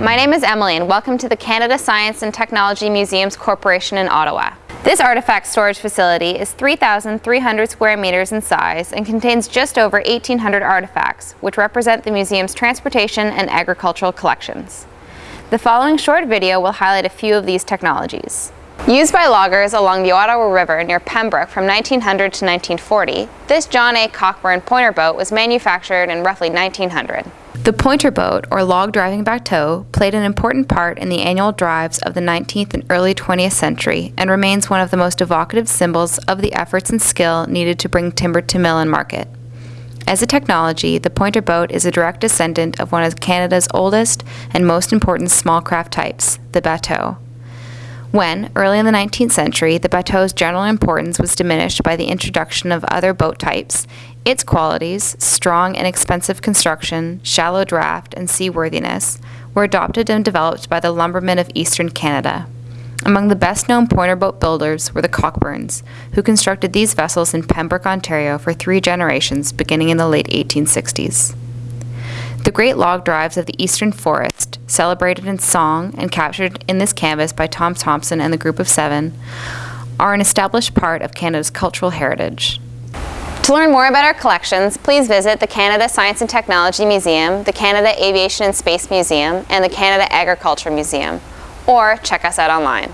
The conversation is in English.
my name is Emily and welcome to the Canada Science and Technology Museums Corporation in Ottawa. This artifact storage facility is 3,300 square meters in size and contains just over 1,800 artifacts, which represent the museum's transportation and agricultural collections. The following short video will highlight a few of these technologies. Used by loggers along the Ottawa River near Pembroke from 1900 to 1940, this John A. Cockburn pointer boat was manufactured in roughly 1900. The pointer boat, or log driving bateau, played an important part in the annual drives of the 19th and early 20th century and remains one of the most evocative symbols of the efforts and skill needed to bring timber to mill and market. As a technology, the pointer boat is a direct descendant of one of Canada's oldest and most important small craft types, the bateau. When, early in the 19th century, the bateau's general importance was diminished by the introduction of other boat types, its qualities, strong and expensive construction, shallow draft, and seaworthiness, were adopted and developed by the lumbermen of eastern Canada. Among the best known pointer boat builders were the Cockburns, who constructed these vessels in Pembroke, Ontario for three generations beginning in the late 1860s. The great log drives of the eastern forest, celebrated in song and captured in this canvas by Tom Thomson and the Group of Seven, are an established part of Canada's cultural heritage. To learn more about our collections, please visit the Canada Science and Technology Museum, the Canada Aviation and Space Museum, and the Canada Agriculture Museum, or check us out online.